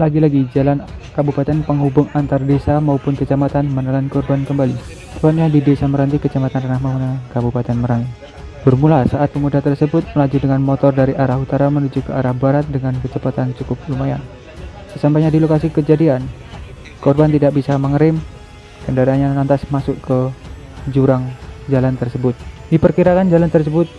Lagi-lagi jalan kabupaten penghubung antar desa maupun kecamatan menelan korban kembali. Tepatnya di Desa Meranti, Kecamatan Ranah Mahuna, Kabupaten Merangin. Bermula saat pemuda tersebut melaju dengan motor dari arah utara menuju ke arah barat dengan kecepatan cukup lumayan. Sesampainya di lokasi kejadian, korban tidak bisa mengerem, kendaraannya lantas masuk ke jurang jalan tersebut. Diperkirakan jalan tersebut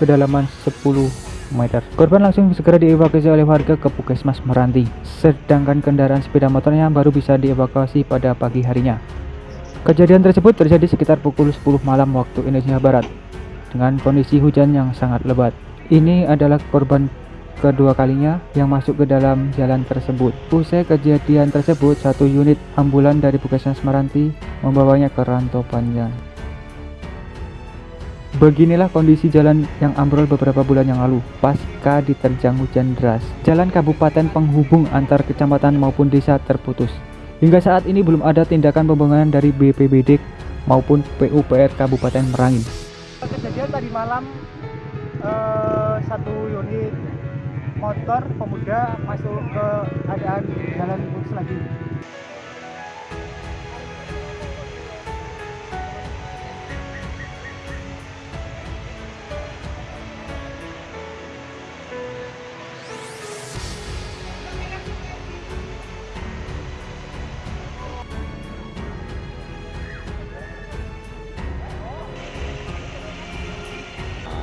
kedalaman 10 meter. Korban langsung segera dievakuasi oleh warga ke Puskesmas Meranti, sedangkan kendaraan sepeda motornya baru bisa dievakuasi pada pagi harinya. Kejadian tersebut terjadi sekitar pukul 10 malam waktu Indonesia Barat, dengan kondisi hujan yang sangat lebat. Ini adalah korban kedua kalinya yang masuk ke dalam jalan tersebut. Usai kejadian tersebut, satu unit ambulan dari Puskesmas Meranti membawanya ke Rantau Panjang. Beginilah kondisi jalan yang ambrol beberapa bulan yang lalu, pasca diterjang hujan deras. Jalan kabupaten penghubung antar kecamatan maupun desa terputus. Hingga saat ini belum ada tindakan pembangunan dari BPBD maupun PUPR Kabupaten Merangin. Kejadian tadi malam eh, satu unit motor pemuda masuk ke keadaan jalan putus lagi.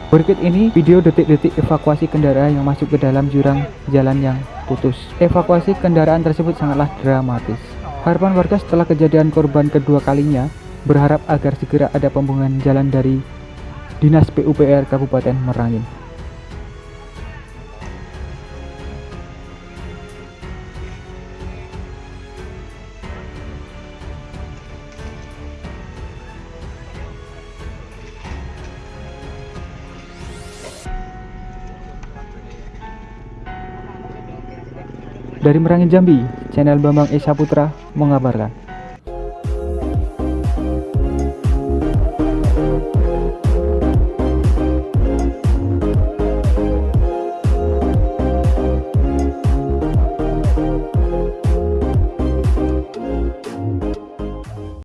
Berikut ini video detik-detik evakuasi kendaraan yang masuk ke dalam jurang jalan yang putus. Evakuasi kendaraan tersebut sangatlah dramatis. Harapan warga setelah kejadian korban kedua kalinya berharap agar segera ada pembangunan jalan dari Dinas PUPR Kabupaten Merangin. Dari Merangin Jambi, channel Bambang Esa Putra mengabarkan.